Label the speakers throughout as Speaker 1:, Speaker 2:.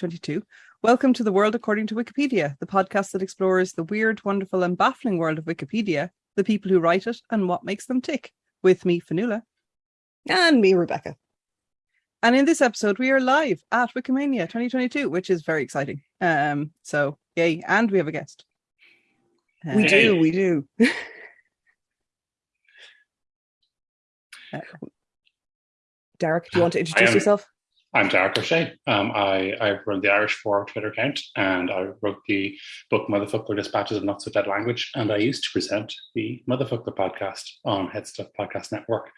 Speaker 1: 2022. Welcome to the World According to Wikipedia, the podcast that explores the weird, wonderful, and baffling world of Wikipedia, the people who write it, and what makes them tick. With me, Fionnuala.
Speaker 2: And me, Rebecca.
Speaker 1: And in this episode, we are live at Wikimania 2022, which is very exciting. Um, so yay, and we have a guest.
Speaker 2: we do, we do. uh, Darach, do you want to introduce
Speaker 3: am,
Speaker 2: yourself?
Speaker 3: I'm Darach Ó Séaghdha. Um, I, I run the Irish Forum Twitter account and I wrote the book Motherfoclóir Dispatches of Not So Dead Language. And I used to present the Motherfoclóir podcast on Headstuff Podcast Network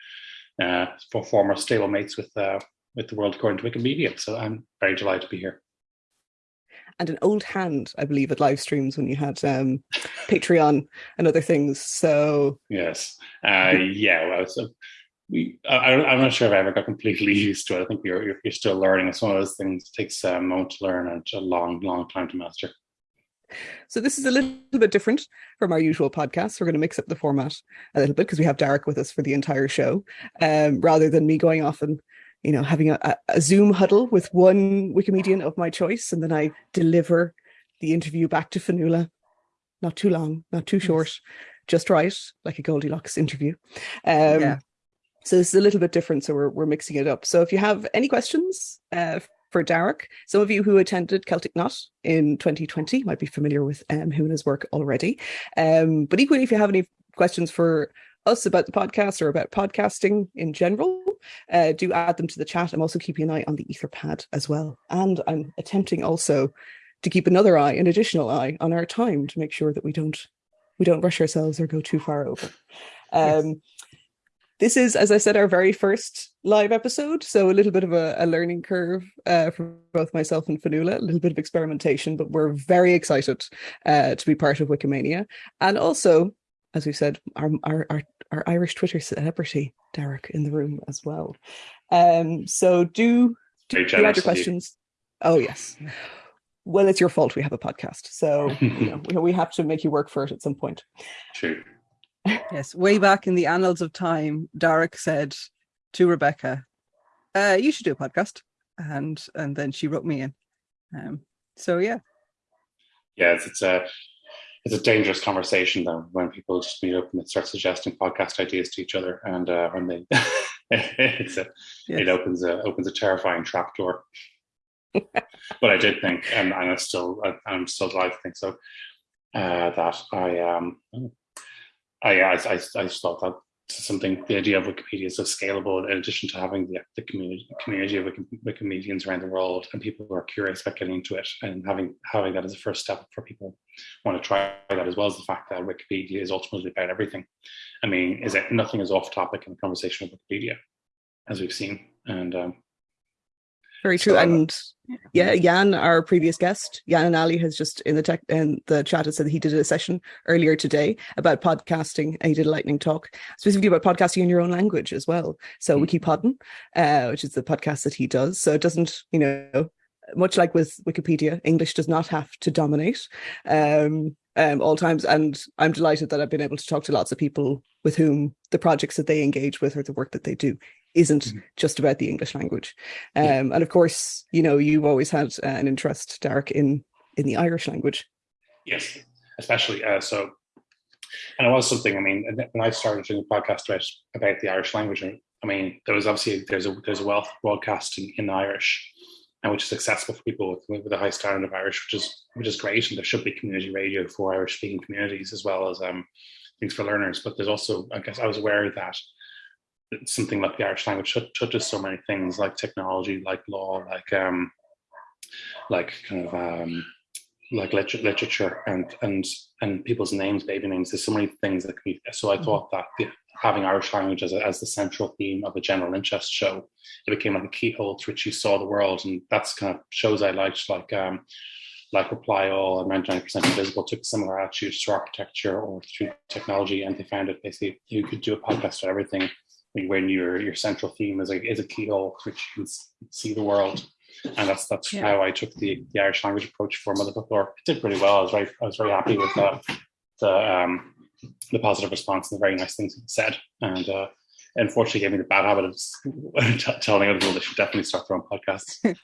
Speaker 3: uh, for former stablemates with, uh, with the world according to Wikimedia. So I'm very delighted to be here.
Speaker 2: And an old hand, I believe, at live streams when you had um, Patreon and other things. So
Speaker 3: yes, uh, yeah. Well, so we I, am not sure if I ever got completely used to it. I think you're you're still learning. It's one of those things that takes a moment to learn and a long, long time to master.
Speaker 2: So this is a little bit different from our usual podcast. We're going to mix up the format a little bit because we have Darach with us for the entire show, um, rather than me going off and you know having a, a Zoom huddle with one Wikimedian of my choice, and then I deliver the interview back to Fionnuala. Not too long, not too short, just right, like a Goldilocks interview. Um, yeah. So this is a little bit different. So we're, we're mixing it up. So if you have any questions uh, for Darach, some of you who attended Celtic Knot in 2020 might be familiar with um, Huna's work already. Um, but equally, if you have any questions for us about the podcast or about podcasting in general, uh, do add them to the chat. I'm also keeping an eye on the Etherpad as well. And I'm attempting also to keep another eye, an additional eye on our time to make sure that we don't we don't rush ourselves or go too far over. Um, yes. This is, as I said, our very first live episode, so a little bit of a, a learning curve uh, for both myself and Fionnuala, a little bit of experimentation, but we're very excited uh, to be part of Wikimania. And also, as we said, our, our, our, our Irish Twitter celebrity, Darach, in the room as well. Um, so do, do, do add your questions. Oh, yes. Well, it's your fault we have a podcast. So you know, we have to make you work for it at some point.
Speaker 3: True
Speaker 1: yes, way back in the annals of time, Darach said to Rebecca, uh, "You should do a podcast," and and then she wrote me in. Um, so yeah,
Speaker 3: yeah, it's, it's a it's a dangerous conversation though when people just meet up and start suggesting podcast ideas to each other, and uh, when they it's a, yes. it opens a opens a terrifying trap door. but I did think, and, and I still I'm still glad to think so. Uh, that I um I, I, I, I just thought that something the idea of Wikipedia is so scalable in addition to having the, the community community of Wikimedians around the world and people who are curious about getting into it and having having that as a first step for people want to try that as well as the fact that Wikipedia is ultimately about everything. I mean, is it nothing is off topic in the conversation of Wikipedia, as we've seen. And um,
Speaker 2: very true. And yeah, Jan, our previous guest, Jan Ainali has just in the tech in the chat has said that he did a session earlier today about podcasting and he did a lightning talk specifically about podcasting in your own language as well. So mm-hmm. Wikipodden, uh, which is the podcast that he does. So it doesn't, you know, much like with Wikipedia, English does not have to dominate um, um, all times. And I'm delighted that I've been able to talk to lots of people with whom the projects that they engage with or the work that they do isn't mm-hmm. just about the English language. Um, yeah. And of course, you know, you've always had uh, an interest, Darach, in in the Irish language.
Speaker 3: Yes, especially uh, so. And it was something. I mean, when I started doing a podcast about, about the Irish language, I mean, there was obviously there's a there's a wealth of broadcasting in Irish, and which is accessible for people with, with a high standard of Irish, which is which is great. And there should be community radio for Irish speaking communities as well as um, things for learners. But there's also, I guess, I was aware of that something like the Irish language touches so many things like technology, like law, like um, like kind of um, like literature and and and people's names, baby names. There's so many things that can be. So I mm-hmm. thought that the, having Irish language as, a, as the central theme of a general interest show, it became like a keyhole through which you saw the world, and that's kind of shows I liked, like um, like Reply All and 99% Invisible took a similar attitude to architecture or through technology, and they found it basically you could do a podcast for everything when your your central theme is a is a keyhole which you can see the world, and that's that's yeah. how I took the, the Irish language approach for Mother Book It did pretty well. I was very I was very happy with the the um, the positive response and the very nice things said, and uh, unfortunately gave me the bad habit of telling other people they should definitely start their own podcasts.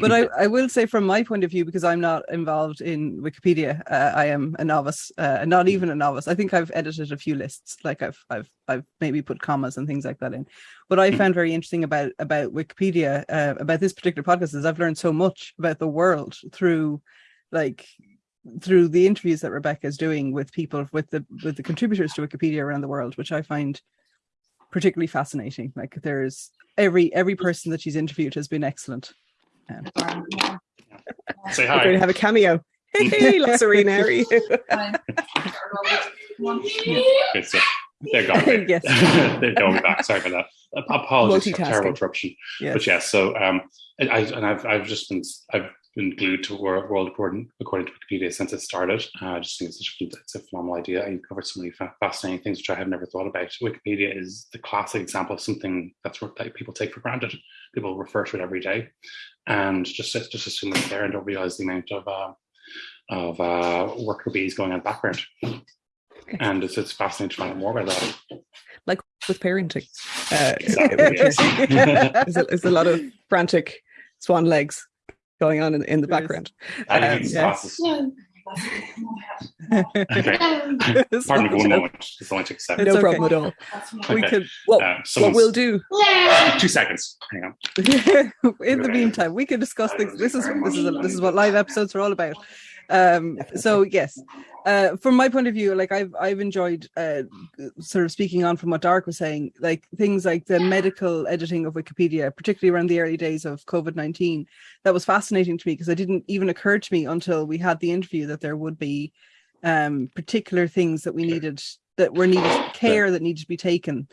Speaker 1: but I, I will say from my point of view because i'm not involved in wikipedia uh, i am a novice uh, not even a novice. I think i've edited a few lists like i've i've i've maybe put commas and things like that in. What i found very interesting about about wikipedia uh, about this particular podcast is i've learned so much about the world through like through the interviews that rebecca is doing with people with the with the contributors to wikipedia around the world which i find particularly fascinating. Like there's every every person that she's interviewed has been excellent um,
Speaker 3: Say
Speaker 2: We're going to have a cameo. Hey, Lassarine Harry.
Speaker 3: Good stuff. They're gone.
Speaker 1: Yes.
Speaker 3: They're going back. Sorry for that. Apologies for terrible
Speaker 2: Multitasking.
Speaker 3: interruption.
Speaker 1: yes.
Speaker 3: But yes, so um, I, I and I've I've just been I've been glued to World, World according, according to Wikipedia since it started. Uh, I just think it's such a, it's a phenomenal idea. And you covered so many fa- fascinating things which I had never thought about. Wikipedia is the classic example of something that's what that people take for granted. People refer to it every day, and just just assume it's there and don't realize the amount of uh, of uh, worker bees going on in the background. And it's, it's fascinating to find out more about that.
Speaker 2: like with parenting. Uh,
Speaker 3: Exactly, yes.
Speaker 2: there's, a, there's a lot of frantic swan legs going on in, in the
Speaker 1: There is.
Speaker 2: background.
Speaker 3: I
Speaker 2: Um,
Speaker 3: think it's
Speaker 1: yes.
Speaker 3: classes. Okay. Pardon me for one moment. It's only took a second.
Speaker 2: no
Speaker 1: okay.
Speaker 2: problem at all.
Speaker 1: we
Speaker 3: Okay.
Speaker 1: could
Speaker 2: What,
Speaker 3: Uh,
Speaker 2: what we'll do,
Speaker 3: two seconds. Hang on.
Speaker 1: in the meantime we can discuss things this is this is this is what live episodes are all about um so yes. Uh from my point of view like i've i've enjoyed uh sort of speaking on from what dark was saying like things like the medical editing of wikipedia particularly around the early days of covid-19 that was fascinating to me because it didn't even occur to me until we had the interview that there would be um particular things that we needed that were needed care that needed to be taken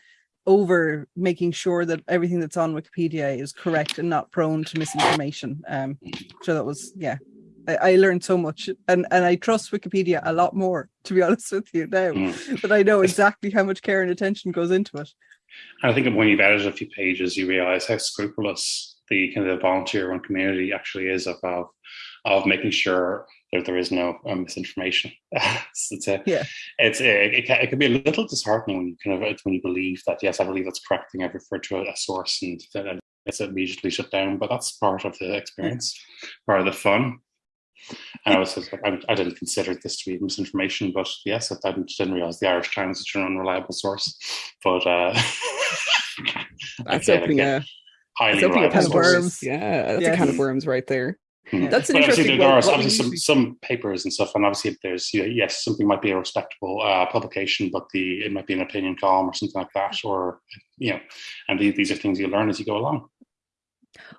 Speaker 1: over making sure that everything that's on Wikipedia is correct and not prone to misinformation. Um, so that was yeah, I, I learned so much, and and I trust Wikipedia a lot more to be honest with you now.
Speaker 3: Mm.
Speaker 1: But I know exactly how much care and attention goes into it.
Speaker 3: And I think when you've edited a few pages, you realize how scrupulous the kind of the volunteer run community actually is of of, making sure that there is no um, misinformation. it's, it's a,
Speaker 1: Yeah.
Speaker 3: it's a, it, can, it can be a little disheartening when you kind of when you believe that yes, I believe that's correct thing. I've referred to a, a source and then it's immediately shut down. But that's part of the experience, part of the fun. And I was just like, I, I didn't consider this to be misinformation, but yes, I didn't, didn't realize the Irish Times is an unreliable source. But uh,
Speaker 2: that's
Speaker 3: again,
Speaker 2: opening
Speaker 3: again,
Speaker 2: a,
Speaker 3: highly
Speaker 2: that's opening a
Speaker 3: reliable
Speaker 2: can of worms. Yeah, that's a
Speaker 1: Yes.
Speaker 2: can of worms right there.
Speaker 3: Mhm.
Speaker 2: That's an
Speaker 3: But obviously
Speaker 2: interesting.
Speaker 3: there
Speaker 2: well,
Speaker 3: are obviously some, some papers and stuff, and obviously there's you know, yes, something might be a respectable uh, publication, but the it might be an opinion column or something like that, or you know, and these, these are things you learn as you go along.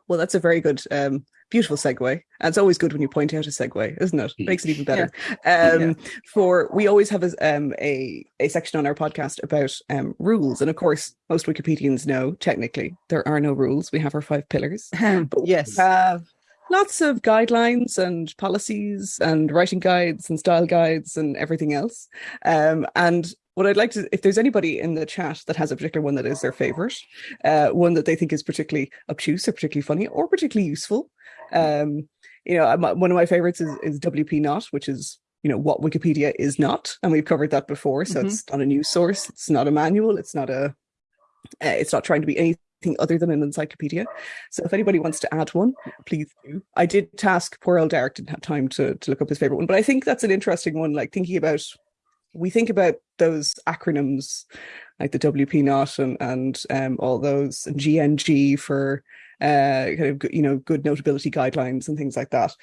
Speaker 2: Well, that's a very good, um, beautiful segue. And it's always good when you point out a segue, isn't it? Makes it even better. Um, For we always have a, um, a a section on our podcast about um, rules, and of course, most Wikipedians know technically there are no rules. We have our five pillars. But we
Speaker 1: yes.
Speaker 2: have lots of guidelines and policies and writing guides and style guides and everything else. Um, and what I'd like to, if there's anybody in the chat that has a particular one that is their favorite, uh, one that they think is particularly obtuse or particularly funny or particularly useful, um, you know, one of my favorites is, is WP not, which is you know what Wikipedia is not, and we've covered that before. So
Speaker 1: Mhm.
Speaker 2: it's not a news source, it's not a manual, it's not a, uh, it's not trying to be anything other than an encyclopedia. So if anybody wants to add one, please do. I did task poor old Derek didn't have time to to look up his favorite one, but I think that's an interesting one. Like thinking about, we think about those acronyms like the WP not and and um, all those and GNG for uh kind of you know good notability guidelines and things like that.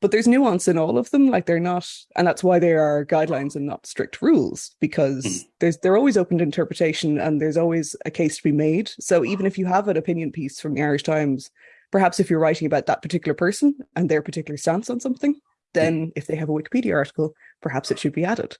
Speaker 2: But there's nuance in all of them. Like they're not, and that's why they are guidelines and not strict rules because
Speaker 3: Mhm.
Speaker 2: there's they're always open to interpretation and there's always a case to be made. So even if you have an opinion piece from the Irish Times, perhaps if you're writing about that particular person and their particular stance on something, then if they have a Wikipedia article, perhaps it should be added.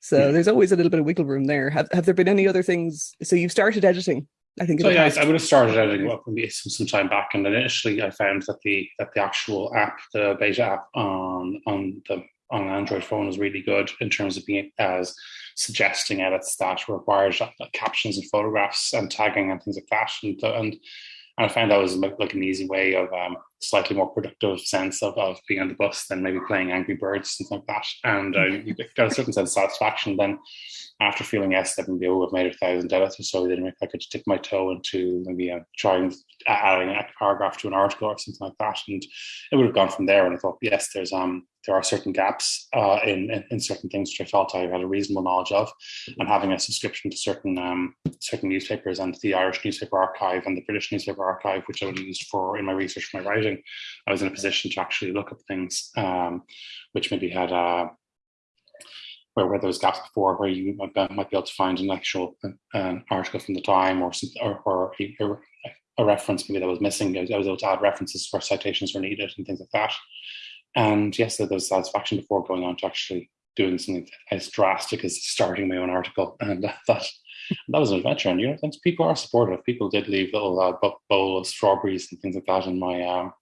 Speaker 2: So
Speaker 3: Yeah.
Speaker 2: there's always a little bit of wiggle room there. Have have there been any other things? So you've started editing, I think.
Speaker 3: So yeah,
Speaker 2: past.
Speaker 3: I would have started editing some, some time back, and initially I found that the that the actual app, the beta app on on the on Android phone was really good in terms of being as suggesting edits that required uh, captions and photographs and tagging and things like that. And and And I found that was like an easy way of um, slightly more productive sense of, of being on the bus than maybe playing Angry Birds, something like that. And uh, you got a certain sense of satisfaction then after feeling yes, that maybe oh, I've made a thousand debits or so, then I could dip my toe into maybe uh, trying adding a paragraph to an article or something like that, and it would have gone from there. And I thought, yes, there's um there are certain gaps uh, in, in, in certain things which I felt I had a reasonable knowledge of, and having a subscription to certain um certain newspapers and the Irish newspaper archive and the British newspaper archive, which I would use for in my research for my writing, I was in a position to actually look up things um, which maybe had uh, where, where there was gaps before where you might, be able to find an actual uh, article from the time or or, or a, a, reference maybe that was missing. I was, I was, able to add references where citations were needed and things like that. And yes, there was satisfaction before going on to actually doing something as drastic as starting my own article, and that that, was an adventure. And you know, thanks people are supportive. People did leave little uh, bowl of strawberries and things like that in my um,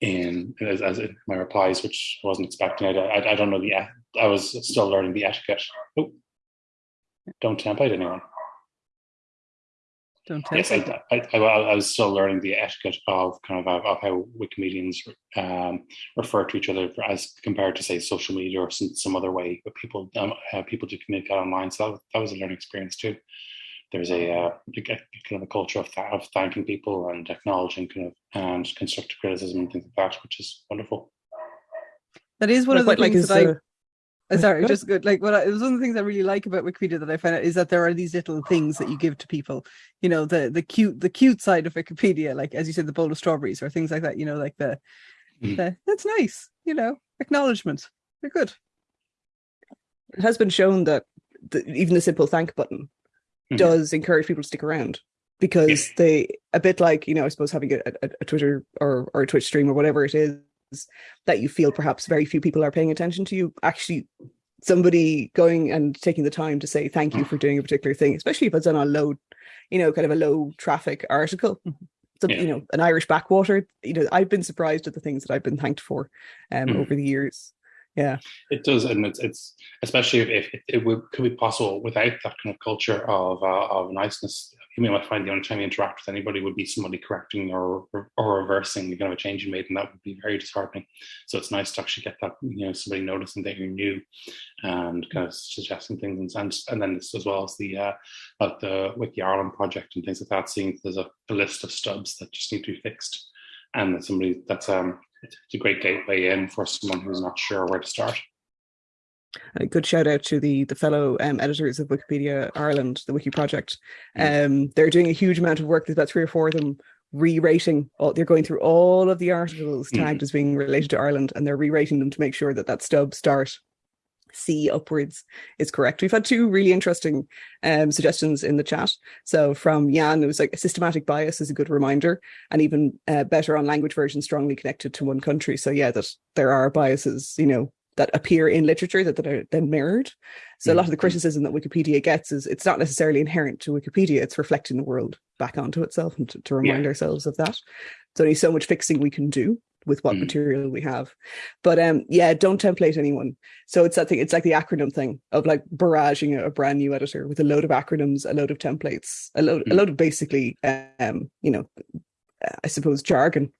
Speaker 3: in as, as in my replies, which I wasn't expecting. I, I, I don't know the I was still learning the etiquette. Oh, don't template anyone.
Speaker 1: Don't
Speaker 3: template. Yes, I, I, I, I, was still learning the etiquette of kind of of, of how Wikimedians um, refer to each other as compared to say social media or some, some other way but people um, uh, people do communicate online. So that, that was a learning experience too there's a, uh, a, kind of a culture of, th- of thanking people and acknowledging kind of and constructive criticism and things like that, which is wonderful.
Speaker 1: That is one of the things like that I. Uh, sorry, good. just good. Like what I, it was one of the things I really like about Wikipedia that I found out is that there are these little things that you give to people. You know, the the cute the cute side of Wikipedia, like as you said, the bowl of strawberries or things like that. You know, like the, mm. the that's nice. You know, acknowledgement. They're good.
Speaker 2: It has been shown that the, even the simple thank button mm-hmm. does encourage people to stick around because they a bit like you know I suppose having a, a, a, Twitter or or a Twitch stream or whatever it is that you feel perhaps very few people are paying attention to you actually somebody going and taking the time to say thank you for doing a particular thing especially if it's on a low you know kind of a low traffic article mm-hmm. so, yeah. you know an Irish backwater you know I've been surprised at the things that I've been thanked for um mm. over the years yeah.
Speaker 3: It does and it's, it's especially if, if it would could be possible without that kind of culture of uh, of niceness you may might find the only time you interact with anybody would be somebody correcting or or reversing the kind of a change you made and that would be very disheartening. So it's nice to actually get that you know somebody noticing that you're new and kind of suggesting things and and then this as well as the uh like the wiki ireland project and things like that seeing there's a, a list of stubs that just need to be fixed and that somebody that's um it's a great gateway in for someone who's not sure where to start.
Speaker 2: A good shout out to the the fellow um, editors of Wikipedia Ireland, the Wiki Project. Um, they're doing a huge amount of work. There's about three or four of them re-rating. All, they're going through all of the articles mm. tagged mm. as being related to Ireland, and they're re-rating them to make sure that that stub start C upwards is correct. We've had two really interesting um, suggestions in the chat. So from Jan, it was like a systematic bias is a good reminder, and even uh, better on language version strongly connected to one country. So yeah, that there are biases, you know, that appear in literature that, that are then mirrored. So mm-hmm. a lot of the criticism that Wikipedia gets is it's not necessarily inherent to Wikipedia, it's reflecting the world back onto itself and to, to remind yeah. ourselves of that. There's only so much fixing we can do with what mm. material we have. But um yeah, don't template anyone. So it's that thing, it's like the acronym thing of like barraging a, a brand new editor with a load of acronyms, a load of templates, a load mm. a load of basically um, you know, I suppose jargon.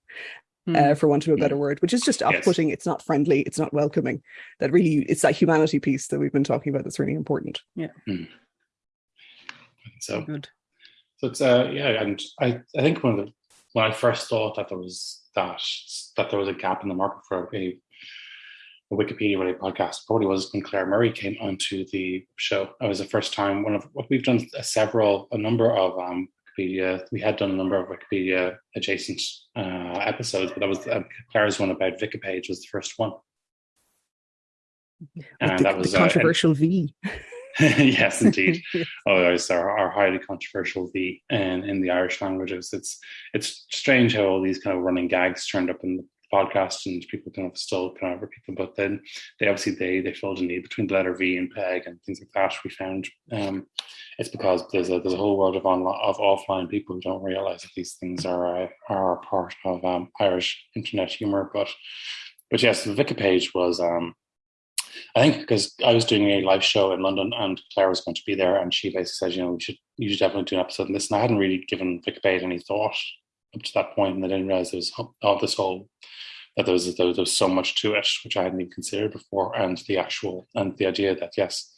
Speaker 2: Mm. Uh, for want of a better word, which is just off-putting. Yes. It's not friendly. It's not welcoming. That really, it's that humanity piece that we've been talking about that's really important.
Speaker 1: Yeah.
Speaker 3: Mm. So good. So it's uh yeah, and I I think one of the when I first thought that there was that that there was a gap in the market for a, a Wikipedia related podcast probably was when Claire Murray came onto the show. It was the first time one of what we've done several a number of um, Wikipedia. We had done a number of Wikipedia adjacent uh, episodes, but that was uh, Claire's one about Vicipéid was the first one.
Speaker 2: And the, that was uh, controversial uh, V.
Speaker 3: yes, indeed. oh, it's our, our highly controversial V in, in the Irish languages. It's it's strange how all these kind of running gags turned up in the podcast and people kind of still kind of repeat them, but then they obviously they they filled a need between the letter V and peg and things like that. We found um, it's because there's a there's a whole world of online of offline people who don't realize that these things are uh, are part of um, Irish internet humor. But but yes, the Vicipéid was um, I think because I was doing a live show in London and Claire was going to be there, and she basically said, you know, we should you should definitely do an episode on this. And I hadn't really given Wikipedia any thought up to that point, and I didn't realize there was all this whole that there was, there was so much to it which I hadn't even considered before, and the actual and the idea that yes,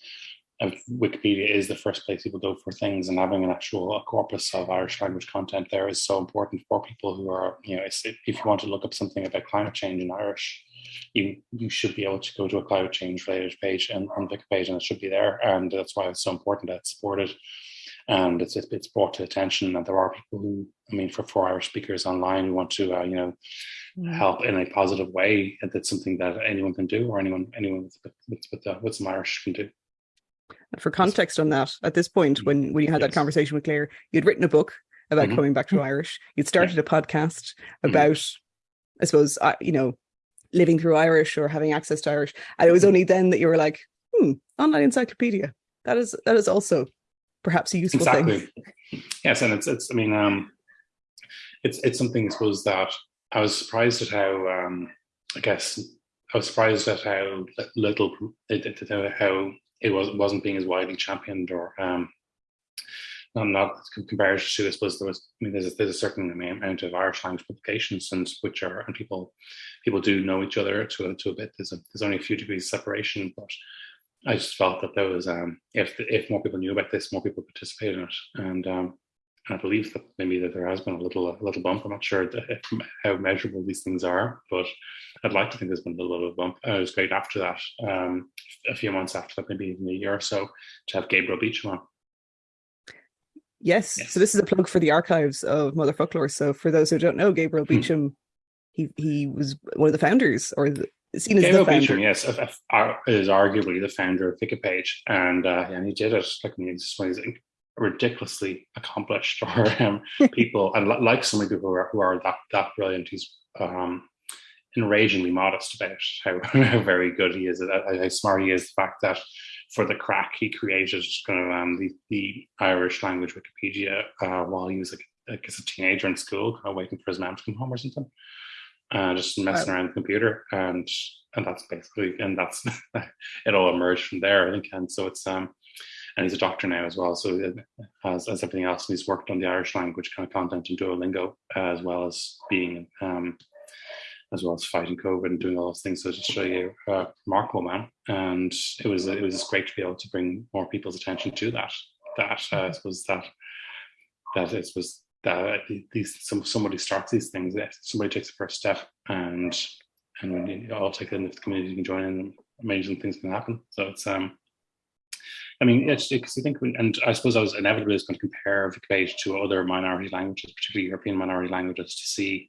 Speaker 3: uh, Wikipedia is the first place people go for things, and having an actual corpus of Irish language content there is so important for people who are, you know, if you want to look up something about climate change in Irish, you you should be able to go to a climate change related page and on Wikipedia, and it should be there, and that's why it's so important that it's supported and it's it's brought to attention that there are people who, I mean, for for Irish speakers online who want to, uh, you know, help in a positive way, and that's something that anyone can do, or anyone anyone with with, with, uh, with some Irish can do.
Speaker 2: For context on that, at this point, when when you had yes. that conversation with Claire, you'd written a book about mm-hmm. coming back to Irish. You'd started a podcast mm-hmm. about, mm-hmm. I suppose, uh, you know, living through Irish or having access to Irish. And it was mm-hmm. only then that you were like, hmm, online encyclopedia. That is that is also perhaps a useful exactly.
Speaker 3: thing. Yes, and it's it's. I mean, um, it's it's something I suppose that I was surprised at how. Um, I guess I was surprised at how little how it was wasn't being as widely championed or um, not not compared to I suppose there was I mean there's a, there's a certain amount of Irish language publications and which are and people people do know each other to a, to a bit there's a, there's only a few degrees separation but I just felt that there was um, if if more people knew about this, more people participated in it, and um, I believe that maybe that there has been a little a little bump. I'm not sure how measurable these things are, but I'd like to think there's been a little bit of a bump. It was great after that, um, a few months after that, maybe even a year or so, to have Gabriel Beecham on.
Speaker 2: Yes. yes. So this is a plug for the archives of Motherfoclóir. So for those who don't know, Gabriel hmm. Beecham, he he was one of the founders or the, seen as Gabriel the founder.
Speaker 3: yes, is arguably the founder of Vicipéid, and uh, and he did it like mean, he's, he's ridiculously accomplished or um, people, and like so many people who are, who are that that brilliant, he's um, enragingly modest about how, how very good he is, how smart he is. The fact that for the crack he created kind of um, the, the Irish language Wikipedia uh, while he was like, I guess a teenager in school, kind of waiting for his mom to come home or something uh, just messing around the computer, and and that's basically and that's it all emerged from there. I think, and so it's um, and he's a doctor now as well. So as as everything else, he's worked on the Irish language kind of content in Duolingo uh, as well as being um, as well as fighting COVID and doing all those things. So just show you a remarkable man, and it was it was just great to be able to bring more people's attention to that. That uh, I suppose that that it was that these some, somebody starts these things, somebody takes the first step, and and when you all take it, if the community can join in, amazing things can happen. So it's um, I mean, it's because I think, and I suppose I was inevitably was going to compare Wikipedia to other minority languages, particularly European minority languages, to see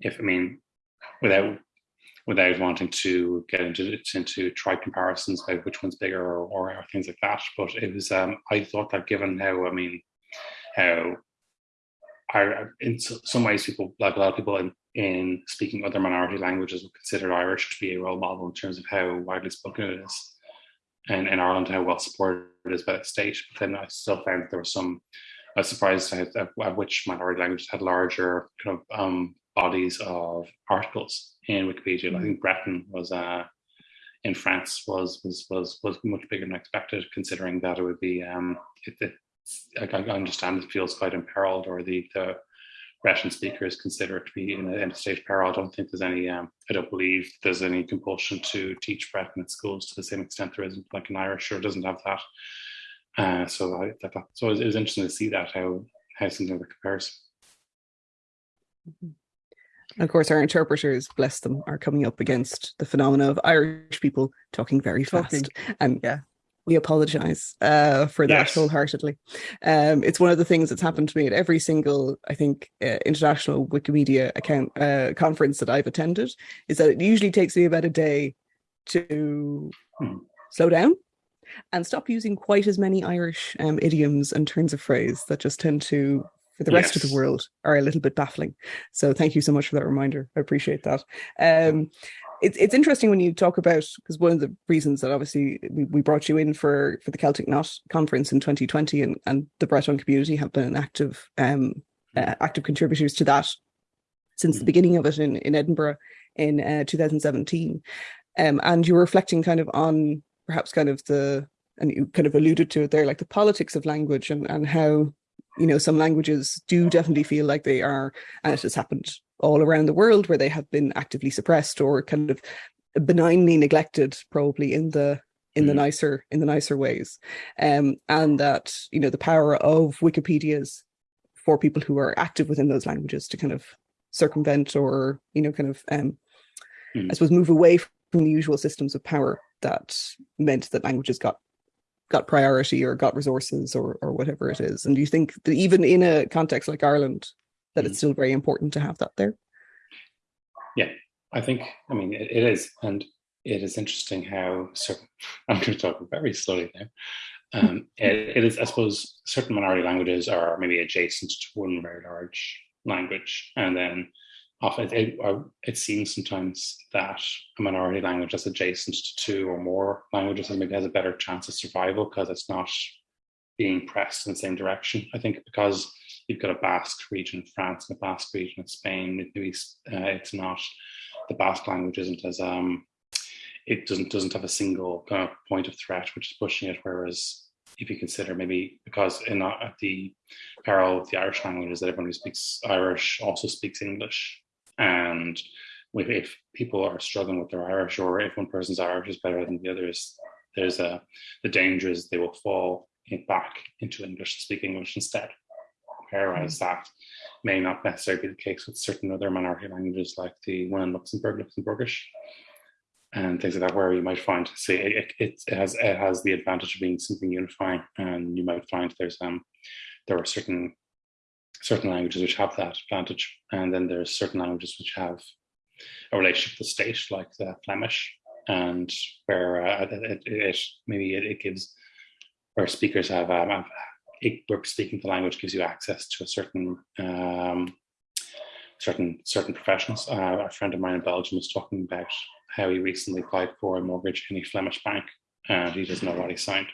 Speaker 3: if I mean, without without wanting to get into into try comparisons about which one's bigger or, or, things like that. But it was um, I thought that given how I mean how are in some ways people like a lot of people in, in speaking other minority languages would consider Irish to be a role model in terms of how widely spoken it is. And in Ireland, how well supported it is by the state. But then I still found there was some, I was surprised at, at which minority languages had larger kind of um, bodies of articles in Wikipedia. Mm-hmm. I think Breton was uh, in France was was was was much bigger than expected, considering that it would be um, it, it, I, I understand it feels quite imperiled, or the the Russian speakers consider it to be in a, a state of peril. I don't think there's any. Um, I don't believe there's any compulsion to teach Breton at schools to the same extent there isn't like an Irish or doesn't have that. Uh, so I, that, that, so it was, it was interesting to see that how how something that compares.
Speaker 2: Mm-hmm. Of course, our interpreters, bless them, are coming up against the phenomena of Irish people talking very fast. Talking. And yeah, we apologize uh, for that yes. wholeheartedly. Um, it's one of the things that's happened to me at every single, I think, uh, international Wikimedia account uh, conference that I've attended. Is that it usually takes me about a day to hmm. slow down and stop using quite as many Irish um, idioms and turns of phrase that just tend to, for the rest yes. of the world, are a little bit baffling. So thank you so much for that reminder. I appreciate that. Um, it's it's interesting when you talk about because one of the reasons that obviously we, we brought you in for for the Celtic Knot conference in 2020 and and the Breton community have been active um uh, active contributors to that since the mm-hmm. beginning of it in in Edinburgh in uh, 2017 um and you're reflecting kind of on perhaps kind of the and you kind of alluded to it there like the politics of language and and how you know some languages do definitely feel like they are and it has happened all around the world where they have been actively suppressed or kind of benignly neglected probably in the in the
Speaker 3: Mm.
Speaker 2: nicer in the nicer ways um and that you know the power of wikipedias for people who are active within those languages to kind of circumvent or you know kind of um
Speaker 3: Mm.
Speaker 2: i suppose move away from the usual systems of power that meant that languages got got priority or got resources or or whatever it is and do you think that even in a context like ireland that it's
Speaker 3: Mm.
Speaker 2: still very important to have that there Yeah.
Speaker 3: I think, I mean, it, it is, and it is interesting how certain. I'm going to talk very slowly now. Um, it, it is, I suppose, certain minority languages are maybe adjacent to one very large language, and then often it, it, it seems sometimes that a minority language that's adjacent to two or more languages maybe has a better chance of survival because it's not being pressed in the same direction. I think because you've got a Basque region in France and a Basque region in Spain, maybe uh, it's not the Basque language isn't as um, it doesn't doesn't have a single kind of point of threat which is pushing it. Whereas if you consider maybe because in uh, at the parallel of the Irish language is that everyone who speaks Irish also speaks English, and if, if people are struggling with their Irish or if one person's Irish is better than the others, there's a the danger is they will fall in, back into English, speak English instead. Whereas that may not necessarily be the case with certain other minority languages like the one in Luxembourg, Luxembourgish, and things like that, where you might find, say, it, it, it has it has the advantage of being something unifying, and you might find there's um there are certain certain languages which have that advantage, and then there's certain languages which have a relationship with the state, like the Flemish, and where uh, it, it, maybe it, it gives where speakers have um, it, speaking the language gives you access to a certain um, certain certain professions. Uh, a friend of mine in Belgium was talking about how he recently applied for a mortgage in a Flemish bank, and he doesn't know what he signed.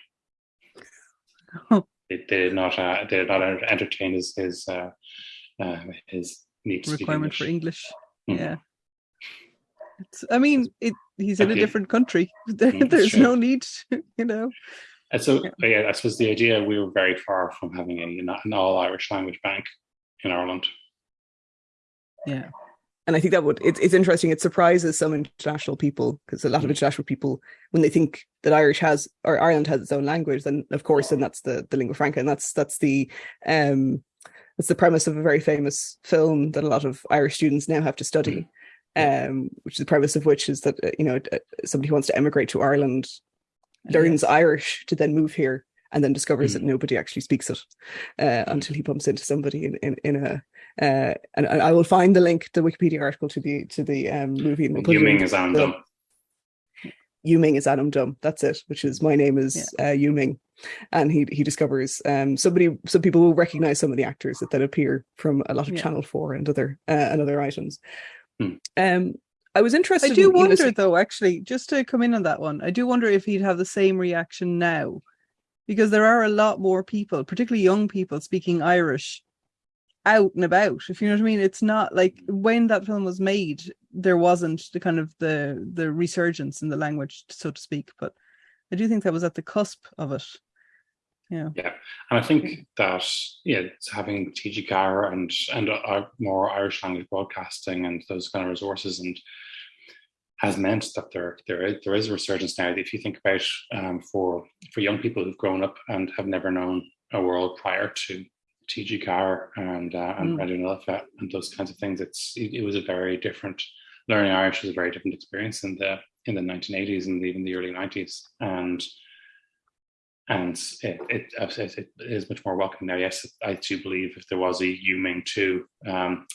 Speaker 1: Oh.
Speaker 3: They, they did not. Uh, they did not entertain his his uh, uh, his need to speak
Speaker 1: requirement
Speaker 3: English.
Speaker 1: for English.
Speaker 3: Mhm.
Speaker 1: Yeah. It's, I mean, it, he's in a different country. There,
Speaker 3: Mm,
Speaker 1: there's no need, you know.
Speaker 3: And so,
Speaker 1: Yeah.
Speaker 3: yeah, I suppose the idea we were very far from having a, an all Irish language bank in Ireland.
Speaker 1: Yeah.
Speaker 2: And I think that would it's it's interesting. It surprises some international people because a lot of
Speaker 3: Mm.
Speaker 2: international people when they think that Irish has or Ireland has its own language, then of course, then that's the the lingua franca, and that's that's the um that's the premise of a very famous film that a lot of Irish students now have to study. Um, which the premise of which is that uh, you know uh, somebody who wants to emigrate to Ireland learns Irish to then move here and then discovers that
Speaker 3: Mm.
Speaker 2: nobody actually speaks it uh, until he bumps into somebody in in, in a uh, and, and I will find the link, the Wikipedia article to the to the um, movie. And we'll put it
Speaker 3: Yu Ming
Speaker 2: in
Speaker 3: is Adam
Speaker 2: the-
Speaker 3: Dumb.
Speaker 2: Yu Ming is Ainm Dom. That's it. Which is my name is uh, Yu Ming, and he he discovers um somebody. Some people will recognize some of the actors that then appear from a lot of
Speaker 1: Yeah.
Speaker 2: Channel Four and other uh, and other items.
Speaker 3: Hmm.
Speaker 2: Um, I was interested.
Speaker 1: I do
Speaker 2: in, you know,
Speaker 1: wonder, though, actually, just to come in on that one, I do wonder if he'd have the same reaction now, because there are a lot more people, particularly young people, speaking Irish out and about. If you know what I mean, it's not like when that film was made, there wasn't the kind of the the resurgence in the language, so to speak. But I do think that was at the cusp of it. Yeah,
Speaker 3: Yeah, and I think that yeah, it's having TG Ceathair and and uh, more Irish language broadcasting and those kind of resources and has meant that there there is, there is a resurgence now. If you think about um, for for young people who've grown up and have never known a world prior to TG Ceathair and uh, and
Speaker 1: Mm.
Speaker 3: Radio and those kinds of things, it's it, it was a very different learning Irish was a very different experience in the in the 1980s and even the early 90s and and it, it, it, it is much more welcome now. Yes, I do believe if there was a Yu Ming too, um,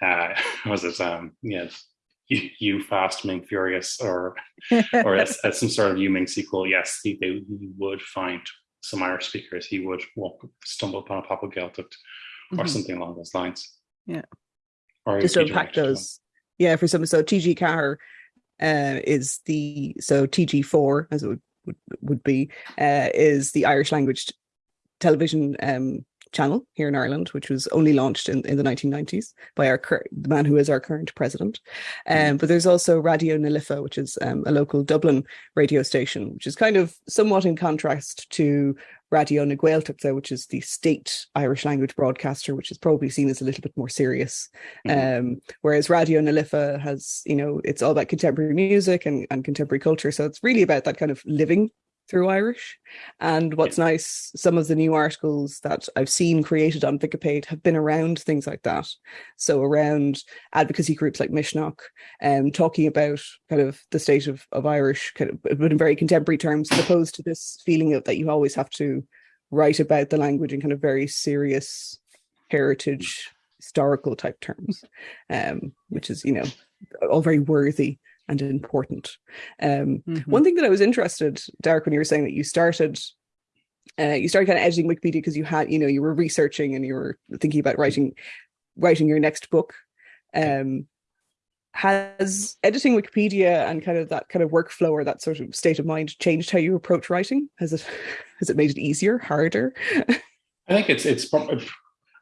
Speaker 3: uh, was it um, yes, you, you fast Ming furious or or as, as some sort of Yu Ming sequel? Yes, he, they, he would find some Irish speakers. He would walk stumble upon a Pop-up Gaeltacht or
Speaker 1: Mhm.
Speaker 3: something along those lines.
Speaker 1: Yeah.
Speaker 3: or
Speaker 2: just to unpack
Speaker 3: directed one.
Speaker 2: those. Yeah, for some, so TG Ceathair uh, is the so TG four as it would would, would be uh, is the Irish language television um, channel here in Ireland, which was only launched in, in the 1990s by our cur- the man who is our current president. Um, mm. But there's also Radio na Life, which is um, a local Dublin radio station, which is kind of somewhat in contrast to Radio na Gaeltachta, which is the state Irish language broadcaster, which is probably seen as a little bit more serious. Mm-hmm. Um, whereas Radio na Life has, you know, it's all about contemporary music and, and contemporary culture. So it's really about that kind of living through Irish. And what's nice, some of the new articles that I've seen created on Wikipedia have been around things like that. So around advocacy groups like Misneach, um, talking about kind of the state of, of Irish, kind of, but in very contemporary terms, as opposed to this feeling of that you always have to write about the language in kind of very serious heritage historical type terms, um, which is, you know, all very worthy and important. Um, mm-hmm. One thing that I was interested, Darach, when you were saying that you started, uh, you started kind of editing Wikipedia because you had, you know, you were researching and you were thinking about writing, writing your next book. Um, has editing Wikipedia and kind of that kind of workflow or that sort of state of mind changed how you approach writing? Has it has it made it easier, harder?
Speaker 3: I think it's it's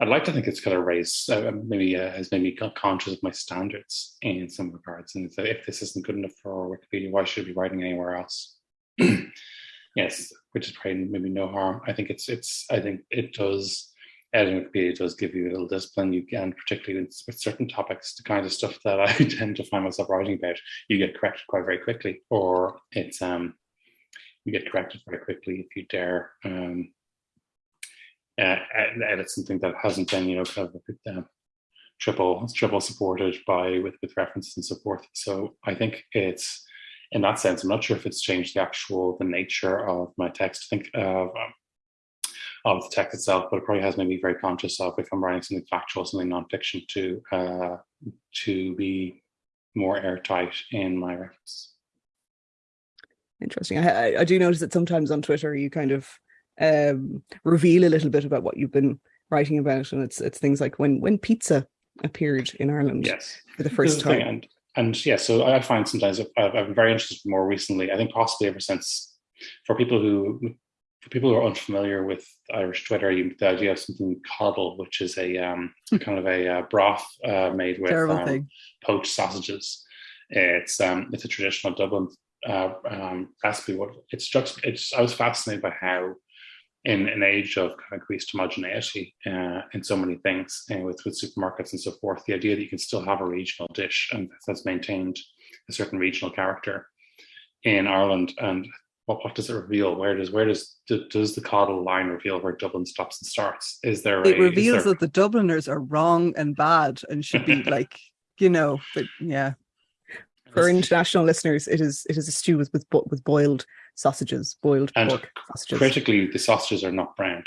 Speaker 3: I'd like to think it's kind of raised, uh, maybe uh, has made me conscious of my standards in some regards. And if this isn't good enough for Wikipedia, why should I be writing anywhere else? yes, which is probably maybe no harm. I think it's it's. I think it does. Editing Wikipedia does give you a little discipline. You can, particularly with certain topics, the kind of stuff that I tend to find myself writing about, you get corrected quite very quickly, or it's um, you get corrected very quickly if you dare um, uh, and it's something that hasn't been, you know, kind of um, triple triple supported by with with references and so forth. So I think it's in that sense. I'm not sure if it's changed the actual the nature of my text. I think of um, of the text itself, but it probably has made me very conscious of if I'm writing something factual, something nonfiction, to uh, to be more airtight in my reference.
Speaker 2: Interesting. I, I do notice that sometimes on Twitter you kind of um, reveal a little bit about what you've been writing about, and it's it's things like when when pizza appeared in Ireland
Speaker 3: yes.
Speaker 2: for the first time.
Speaker 3: and, and yeah, so I find sometimes I've, been very interested more recently. I think possibly ever since for people who for people who are unfamiliar with Irish Twitter, you, the idea of something coddle, which is a um, hmm. kind of a uh, broth uh, made with um, poached sausages. It's um, it's a traditional Dublin uh, um, recipe. What it's just it's I was fascinated by how in an age of kind of increased homogeneity uh, in so many things uh, with, with supermarkets and so forth, the idea that you can still have a regional dish and that's maintained a certain regional character in Ireland and what, what does it reveal? Where does where does does the coddle line reveal where Dublin stops and starts? Is there
Speaker 1: it a, reveals there... that the Dubliners are wrong and bad and should be like you know, but yeah.
Speaker 2: For international listeners, it is it is a stew with with, with boiled sausages, boiled and pork sausages.
Speaker 3: Critically, the sausages are not browned.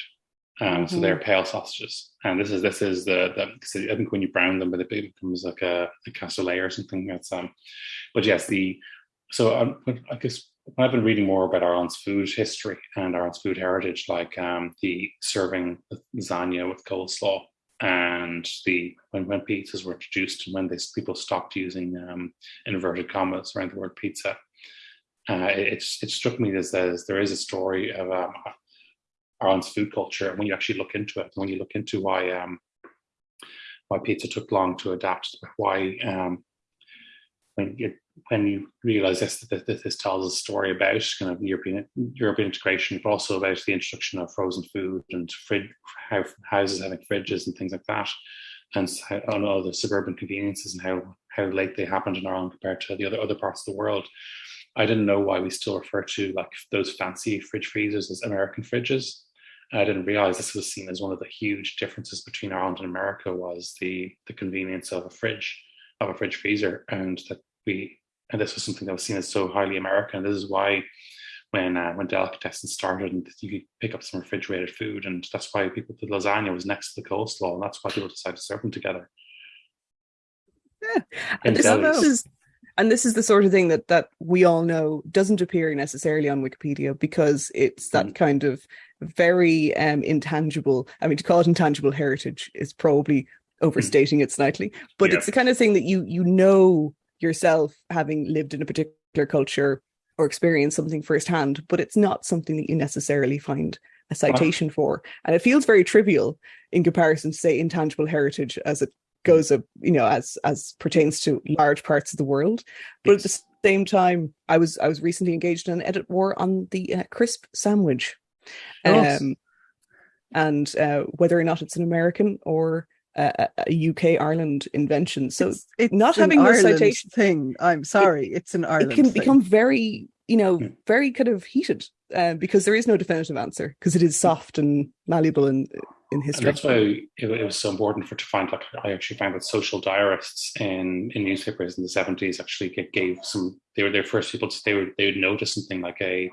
Speaker 3: Um, mm-hmm. So they're pale sausages, and this is this is the, the I think when you brown them, it becomes like a, a cassoulet or something. That's um, but yes, the so um, I guess I've been reading more about Ireland's food history and Ireland's food heritage, like um, the serving lasagna with coleslaw and the when, when pizzas were introduced and when they people stopped using um, inverted commas around the word pizza uh, it, it struck me as, as there is a story of um, Ireland's food culture. And when you actually look into it, when you look into why um, why pizza took long to adapt, why um, when you when you realize this that this, tells a story about kind of European European integration, but also about the introduction of frozen food and fridge, how houses having fridges and things like that, and on all the suburban conveniences and how how late they happened in Ireland compared to the other other parts of the world. I didn't know why we still refer to like those fancy fridge freezers as American fridges. I didn't realize this was seen as one of the huge differences between Ireland and America was the the convenience of a fridge, of a fridge freezer, and that we and this was something that was seen as so highly American. This is why when uh, when delicatessen started and you could pick up some refrigerated food, and that's why people the lasagna was next to the coleslaw, and that's why people decided to serve them together.
Speaker 2: Yeah, and this, this is and this is the sort of thing that that we all know doesn't appear necessarily on wikipedia because it's that mm. kind of very um, intangible i mean to call it intangible heritage is probably mm. overstating it slightly but yeah. it's the kind of thing that you you know yourself having lived in a particular culture or experienced something firsthand but it's not something that you necessarily find a citation for, and it feels very trivial in comparison to say intangible heritage as it goes up, you know, as as pertains to large parts of the world. But at the same time, I was I was recently engaged in an edit war on the uh, crisp sandwich, um, and uh, whether or not it's an American or a, a UK Ireland invention. So
Speaker 1: It's, it's
Speaker 2: not having those citation
Speaker 1: thing. I'm sorry, it's an Ireland.
Speaker 2: it can
Speaker 1: thing.
Speaker 2: become very, you know, very kind of heated uh, because there is no definitive answer because it is soft and malleable in in
Speaker 3: And that's why it, it was so important for to find. Like, I actually found that social diarists in in newspapers in the seventies actually get, gave some. They were their first people. To, they would they would notice something like a.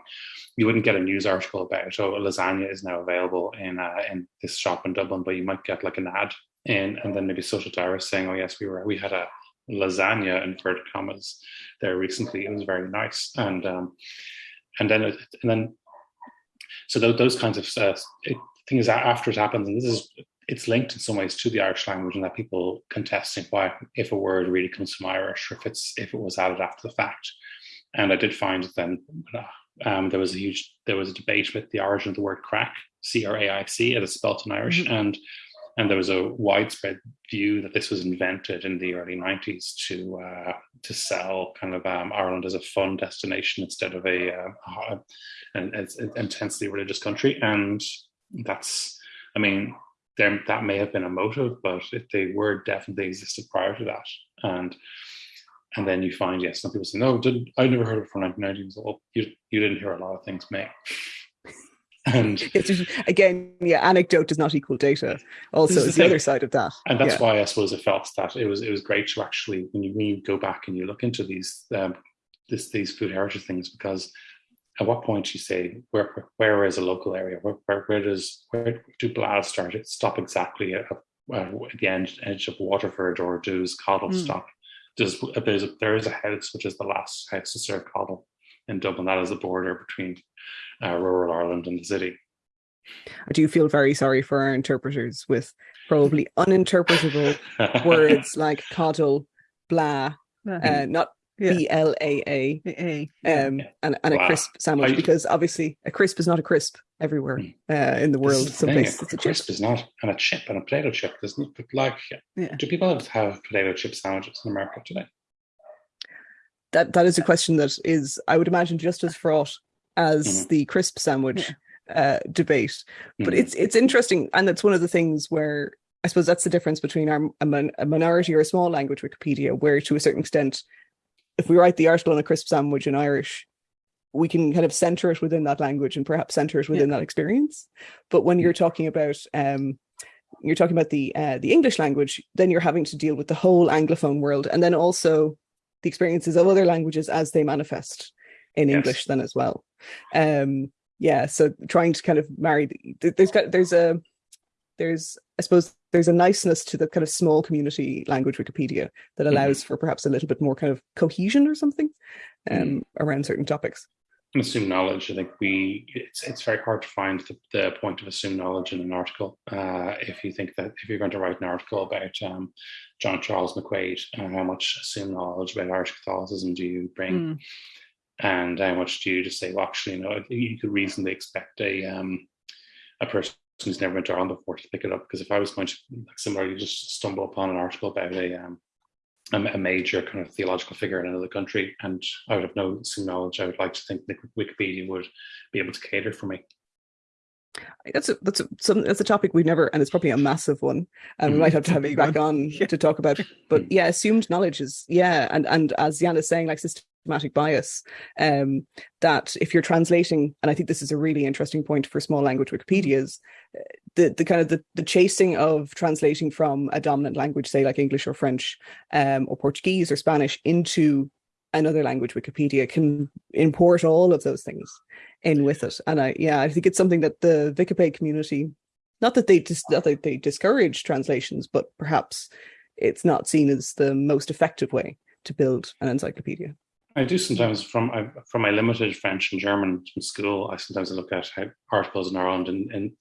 Speaker 3: You wouldn't get a news article about oh lasagna is now available in uh, in this shop in Dublin, but you might get like an ad in, and then maybe social diarists saying, oh yes, we were we had a lasagna in inverted commas there recently. It was very nice, and um, and then it, and then so those, those kinds of uh, it, things that after it happens, and this is it's linked in some ways to the Irish language, and that people contesting why if a word really comes from Irish, or if it's if it was added after the fact. And I did find then um, there was a huge there was a debate with the origin of the word craic, C R A I C, as it's spelled in Irish, and and there was a widespread view that this was invented in the early 90s to uh, to sell kind of um, Ireland as a fun destination instead of a uh, an, an intensely religious country, and that's I mean there, that may have been a motive, but if they were definitely existed prior to that, and and then you find yes, some people say no, did I never heard of it from 1990s. Well, you you didn't hear a lot of things, mate. and
Speaker 2: It's just, again, yeah, anecdote does not equal data. Also,
Speaker 3: is the thing.
Speaker 2: other side of that.
Speaker 3: and that's
Speaker 2: Yeah.
Speaker 3: why I suppose it felt that it was it was great to actually when you, when you go back and you look into these um, this these food heritage things because at what point you say where where is a local area? Where where, where does where do Blaa start it stop exactly at, at the end edge of Waterford or does Coddle
Speaker 1: Mm.
Speaker 3: stop? Does there's a, there is a house which is the last house to serve Coddle in Dublin. That is the border between uh, rural Ireland and the city.
Speaker 2: I do feel very sorry for our interpreters with probably uninterpretable words like coddle, blaa,
Speaker 1: uh,
Speaker 2: not
Speaker 1: Yeah.
Speaker 2: B L A A, um, and, and a
Speaker 3: Blaa.
Speaker 2: crisp sandwich
Speaker 3: I-
Speaker 2: because obviously a crisp is not a crisp everywhere uh, in the world.
Speaker 3: is the
Speaker 2: Some
Speaker 3: thing,
Speaker 2: places it's
Speaker 3: a
Speaker 2: a chip.
Speaker 3: crisp is not, and a chip and a potato chip. There's not but like,
Speaker 1: Yeah.
Speaker 3: do people have, have potato chip sandwiches in America today?
Speaker 2: That that is a question that is, I would imagine, just as fraught as
Speaker 3: Mhm.
Speaker 2: the crisp sandwich uh, debate. But
Speaker 3: Mhm.
Speaker 2: it's it's interesting, and that's one of the things where I suppose that's the difference between our a, min- a minority or a small language Wikipedia, where to a certain extent, if we write the article on a crisp sandwich in Irish, we can kind of center it within that language and perhaps center it within that experience. But when you're talking about um, you're talking about the uh, the English language, then you're having to deal with the whole anglophone world, and then also the experiences of other languages as they manifest in
Speaker 3: Yes.
Speaker 2: English then as well. Um, yeah, so trying to kind of marry the, th- there's got there's a there's I suppose there's a niceness to the kind of small community language Wikipedia that allows for perhaps a little bit more kind of cohesion or something um, around certain topics.
Speaker 3: And assume knowledge. I think we it's it's very hard to find the, the point of assumed knowledge in an article. Uh, if you think that if you're going to write an article about um, John Charles McQuaid, uh, how much assumed knowledge about Irish Catholicism do you bring?
Speaker 1: mm,
Speaker 3: and how much do you just say, well, actually, you know, you could reasonably expect a um, a person who's never been to Ireland before to pick it up. Because if I was going to like, similarly just stumble upon an article about a um, a, major kind of theological figure in another country, and I would have no some knowledge, I would like to think that Wikipedia would be able to cater for me.
Speaker 2: That's a that's a, some that's a topic we've never, and it's probably a massive one, and we
Speaker 3: Mhm.
Speaker 2: might have to have you back on
Speaker 1: Yeah.
Speaker 2: to talk about. But yeah, assumed knowledge is yeah, and and as Jan is saying, like systematic bias, um, that if you're translating, and I think this is a really interesting point for small language Wikipedias, uh, the the kind of the, the chasing of translating from a dominant language, say like English or French, um, or Portuguese or Spanish into another language Wikipedia can import all of those things in with it. And I yeah, I think it's something that the Wikipedia community not that they dis- not that they discourage translations, but perhaps it's not seen as the most effective way to build an encyclopedia.
Speaker 3: I do sometimes from I, from my limited French and German from school. I sometimes look at how articles in Ireland and, and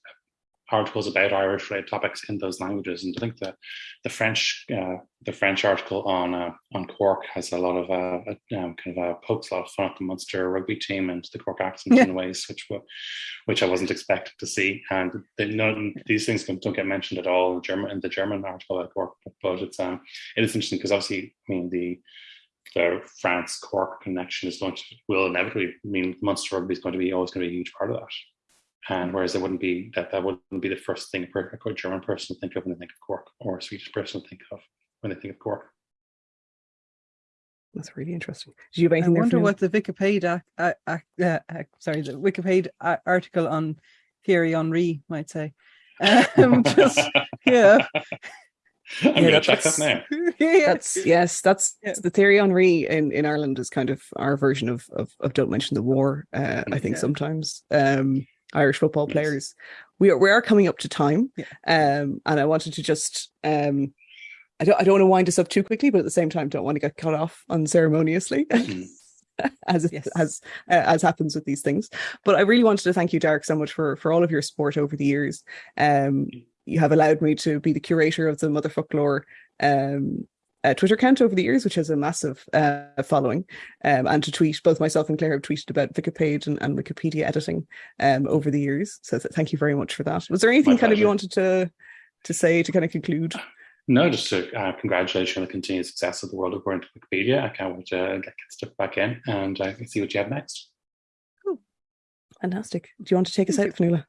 Speaker 3: articles about Irish related topics in those languages. And I think that the French uh, the French article on uh, on Cork has a lot of uh, um, kind of uh, pokes a lot of fun at the Munster rugby team and the Cork accent yeah. in ways which which I wasn't expecting to see. And they, no, these things don't get mentioned at all in the German in the German article at Cork. But it's um it is interesting because obviously I mean the the France Cork connection is going to will inevitably mean Munster rugby is going to be always going to be a huge part of that. And whereas it wouldn't be that that wouldn't be the first thing a German person would think of when they think of Cork, or a Swedish person would think of when they think of Cork.
Speaker 2: That's really interesting. Do you have anything?
Speaker 1: I wonder what the Wikipedia, uh, uh, uh, sorry, the Wikipedia article on Thierry Henry might say. Um, just yeah.
Speaker 3: I'm yeah, gonna check that now.
Speaker 2: That's yes, that's yeah. the Thierry Henry in, in Ireland is kind of our version of of, of Don't Mention the War. Uh, I think yeah. sometimes. Um, Irish football yes. players. We are we are coming up to time, yeah. um, and I wanted to just um, I don't I don't want to wind us up too quickly, but at the same time, don't want to get cut off unceremoniously. Mm. as yes. as uh, as happens with these things, but I really wanted to thank you, Darach, so much for for all of your support over the years. Um, you have allowed me to be the curator of the Motherfoclóir um, uh, Twitter account over the years, which has a massive uh, following, um, and to tweet. Both myself and Claire have tweeted about Wikipedia and, and Wikipedia editing um, over the years. So th- thank you very much for that. Was there anything kind of you wanted to to say to kind of conclude?
Speaker 3: No, just to uh, congratulate you on the continued success of the world according to Wikipedia. I can't wait to get, stuff back in and uh, see what you have next.
Speaker 2: Cool. Fantastic. Do you want to take us out, Fionnuala?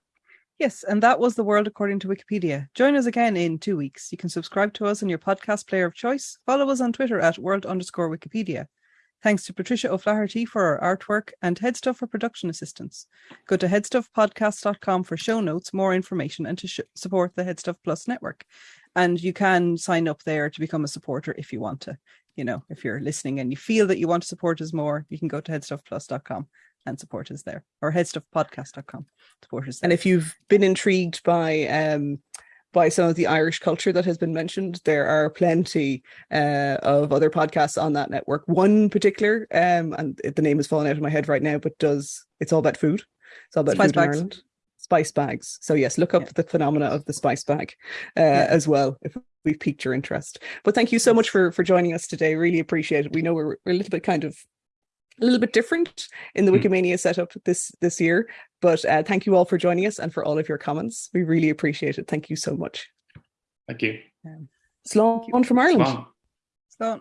Speaker 1: Yes, and that was the world according to Wikipedia. Join us again in two weeks. You can subscribe to us in your podcast player of choice. Follow us on Twitter at world underscore Wikipedia. Thanks to Patricia O'Flaherty for our artwork and Headstuff for production assistance. Go to headstuffpodcast.com for show notes, more information, and to sh- support the Headstuff Plus network. And you can sign up there to become a supporter if you want to. You know, if you're listening and you feel that you want to support us more, you can go to headstuffplus.com and support us there or headstuffpodcast.com support us there.
Speaker 2: and if you've been intrigued by um by some of the Irish culture that has been mentioned. There are plenty uh, of other podcasts on that network. One particular, um, and the name is falling out of my head right now, but does it's all about food. It's all about spice food bags. in Ireland. Spice bags. So yes, look up yeah. the phenomena of the spice bag uh, yeah. as well if we've piqued your interest. But thank you so much for for joining us today. Really appreciate it. We know we're, we're a little bit kind of a little bit different in the mm. Wikimania setup this this year. But uh, thank you all for joining us and for all of your comments. We really appreciate it. Thank you so much.
Speaker 3: Thank you.
Speaker 2: Um, Slán from Ireland.
Speaker 1: Slán.